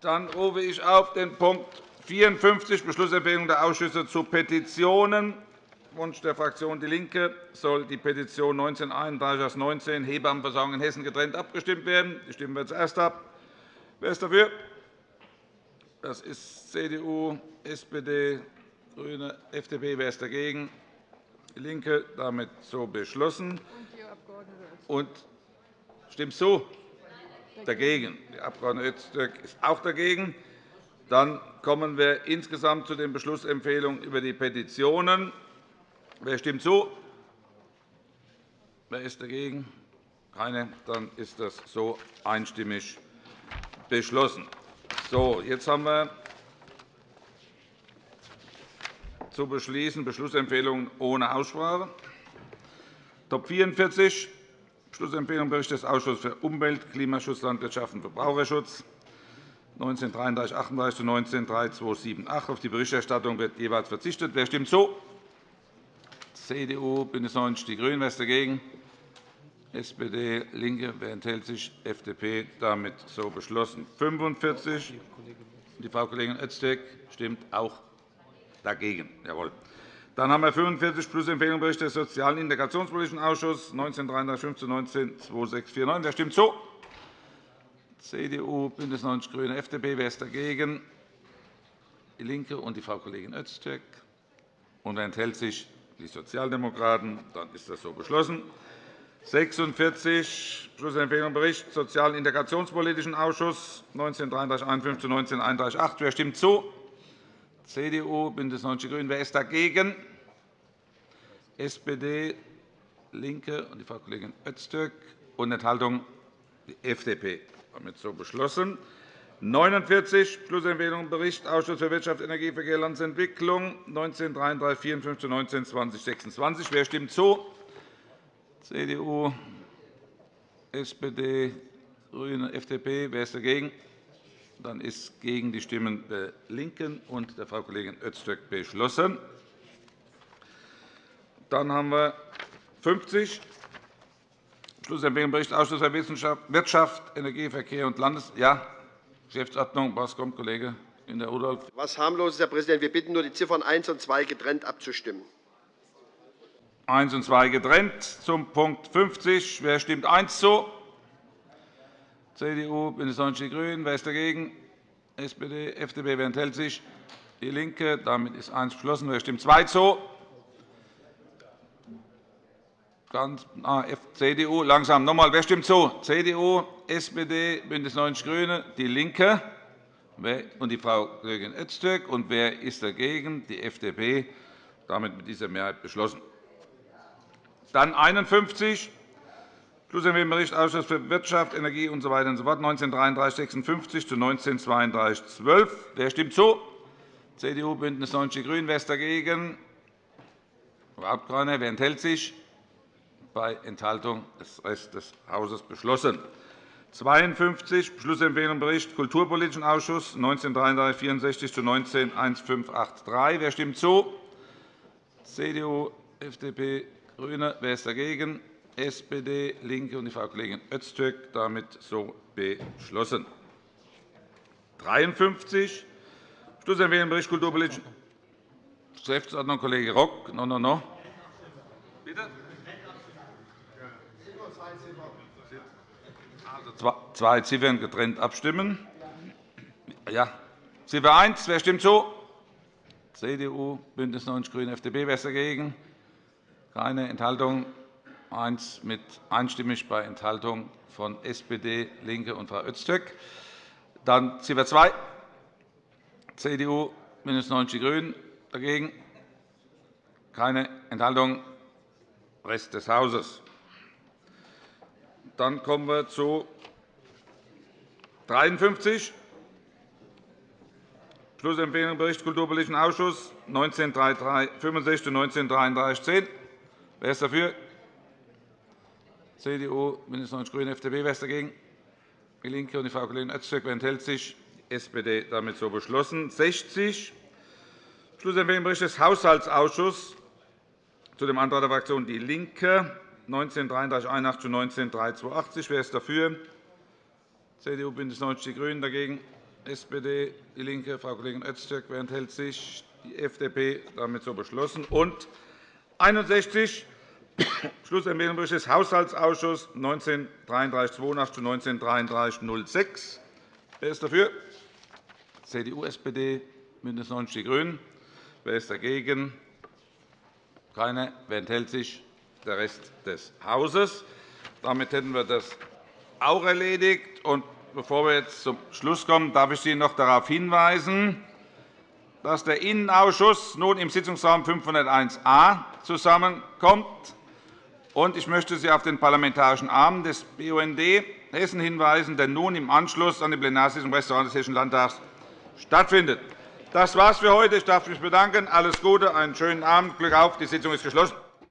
Dann rufe ich auf den Punkt 54, Beschlussempfehlung der Ausschüsse zu Petitionen. Wunsch der Fraktion DIE LINKE soll die Petition 1931 aus 19 Hebammenversorgung in Hessen getrennt abgestimmt werden. Die stimmen wir zuerst ab. Wer ist dafür? Das ist CDU, SPD, GRÜNE, FDP. Wer ist dagegen? DIE LINKE. Damit so beschlossen. Und stimmt zu? Dagegen. Die Abg. Öztürk ist auch dagegen. Dann kommen wir insgesamt zu den Beschlussempfehlungen über die Petitionen. Wer stimmt zu? Wer ist dagegen? Keine. Dann ist das so einstimmig beschlossen. So, jetzt haben wir zu beschließen Beschlussempfehlungen ohne Aussprache. Top 44, Beschlussempfehlung Bericht des Ausschusses für Umwelt, Klimaschutz, Landwirtschaft und Verbraucherschutz 1933 zu 193278. Auf die Berichterstattung wird jeweils verzichtet. Wer stimmt zu? CDU, BÜNDNIS 90 die GRÜNEN. Wer ist dagegen? SPD, LINKE. Wer enthält sich? FDP. Damit so beschlossen. 45. Die Frau Kollegin Öztürk stimmt auch dagegen. Jawohl. Dann haben wir 45 plus Empfehlung Bericht des Sozialen Integrationspolitischen Ausschusses 1933 zu 192649. Wer stimmt zu? CDU, BÜNDNIS 90 die GRÜNEN, FDP. Wer ist dagegen? DIE LINKE und die Frau Kollegin Öztürk. Und wer enthält sich? Die Sozialdemokraten. Dann ist das so beschlossen. 46 Schlussempfehlung Bericht Sozialen Integrationspolitischen Ausschuss 1933 51 zu 1931 8. Wer stimmt zu? CDU, BÜNDNIS 90 die GRÜNEN. Wer ist dagegen? SPD, LINKE und die Frau Kollegin Öztürk. Und Enthaltung die FDP. Damit so beschlossen. 49 Schlussempfehlung Bericht Ausschuss für Wirtschaft, Energie, Verkehr, Landesentwicklung 1933 54 zu 1920 26. Wer stimmt zu? CDU, SPD, GRÜNE, FDP. Wer ist dagegen? Dann ist gegen die Stimmen der LINKEN und der Frau Kollegin Öztürk beschlossen. Dann haben wir 50 Schlussempfehlung Bericht Ausschuss für Wirtschaft, Energie, Verkehr und Landes ja, Geschäftsordnung. Was kommt, Kollege in der Rudolph? Was harmloses, Herr Präsident. Wir bitten nur, die Ziffern 1 und 2 getrennt abzustimmen. 1 und 2 getrennt. Zum Punkt 50. Wer stimmt 1 zu? CDU, BÜNDNIS 90 die GRÜNEN. Wer ist dagegen? SPD, FDP. Wer enthält sich? DIE LINKE. Damit ist 1 beschlossen. Wer stimmt 2 zu? Ganz, ah, CDU, langsam noch einmal. Wer stimmt zu? CDU, SPD, BÜNDNIS 90 die GRÜNEN, DIE LINKE und die Frau Kollegin Öztürk. Und wer ist dagegen? Die FDP. Damit mit dieser Mehrheit beschlossen. Dann 51, Schlussempfehlung Bericht Ausschuss für Wirtschaft, Energie usw. So und so fort, 1933 56 zu 1932 12. Wer stimmt zu? CDU, BÜNDNIS 90 die GRÜNEN. Wer ist dagegen? Überhaupt keiner. Wer enthält sich? Bei Enthaltung des Rest des Hauses beschlossen. 52 Beschlussempfehlung Bericht Kulturpolitischen Ausschuss 1933 64 zu 19 1583. Wer stimmt zu? CDU, FDP, GRÜNE. Wer ist dagegen? SPD, LINKE und die Frau Kollegin Öztürk. Damit so beschlossen. 53. Schlussempfehlung Bericht Kulturpolitische Geschäftsordnung, Kollege Rock. No, no, no. Bitte? Also zwei Ziffern getrennt abstimmen. Ja. Ziffer 1. Wer stimmt zu? CDU, BÜNDNIS 90 die GRÜNEN, FDP. Wer ist dagegen? Keine Enthaltung. Eins mit einstimmig bei Enthaltung von SPD, LINKE und Frau Öztürk. Dann Ziffer 2, CDU, BÜNDNIS 90 die GRÜNEN. Dagegen? Keine Enthaltung. Rest des Hauses. Dann kommen wir zu 53. Schlussempfehlung Bericht Kulturpolitischen Ausschuss 1965 zu 1933 10. Wer ist dafür? CDU, BÜNDNIS 90 die GRÜNEN, FDP. Wer ist dagegen? DIE LINKE und die Frau Kollegin Öztürk. Wer enthält sich? Die SPD. Damit so beschlossen. 60. Schlussempfehlung Bericht des Haushaltsausschusses zu dem Antrag der Fraktion DIE LINKE 1933 81 zu 19 382. Wer ist dafür? CDU, BÜNDNIS 90 die GRÜNEN. Dagegen? SPD, DIE LINKE, Frau Kollegin Öztürk. Wer enthält sich? Die FDP. Damit so beschlossen. Und 61 Schlussempfehlung des Haushaltsausschusses 193382 zu 193306. Wer ist dafür? CDU, SPD, BÜNDNIS 90 die GRÜNEN. Wer ist dagegen? Keiner. Wer enthält sich? Der Rest des Hauses. Damit hätten wir das auch erledigt. Bevor wir jetzt zum Schluss kommen, darf ich Sie noch darauf hinweisen, dass der Innenausschuss nun im Sitzungsraum 501a zusammenkommt. Ich möchte Sie auf den Parlamentarischen Abend des BUND Hessen hinweisen, der nun im Anschluss an die Plenarsitzung im Restaurant des Hessischen Landtags stattfindet. Das war's für heute. Ich darf mich bedanken. Alles Gute, einen schönen Abend. Glück auf. Die Sitzung ist geschlossen.